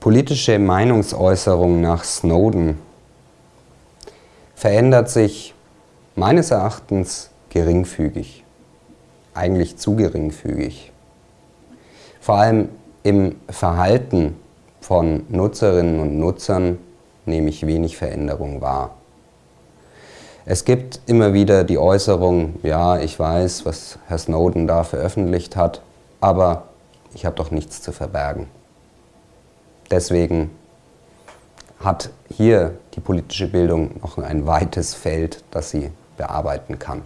politische Meinungsäußerung nach Snowden verändert sich meines Erachtens geringfügig, eigentlich zu geringfügig. Vor allem im Verhalten von Nutzerinnen und Nutzern nehme ich wenig Veränderung wahr. Es gibt immer wieder die Äußerung, ja, ich weiß, was Herr Snowden da veröffentlicht hat, aber ich habe doch nichts zu verbergen. Deswegen hat hier die politische Bildung noch ein weites Feld, das sie bearbeiten kann.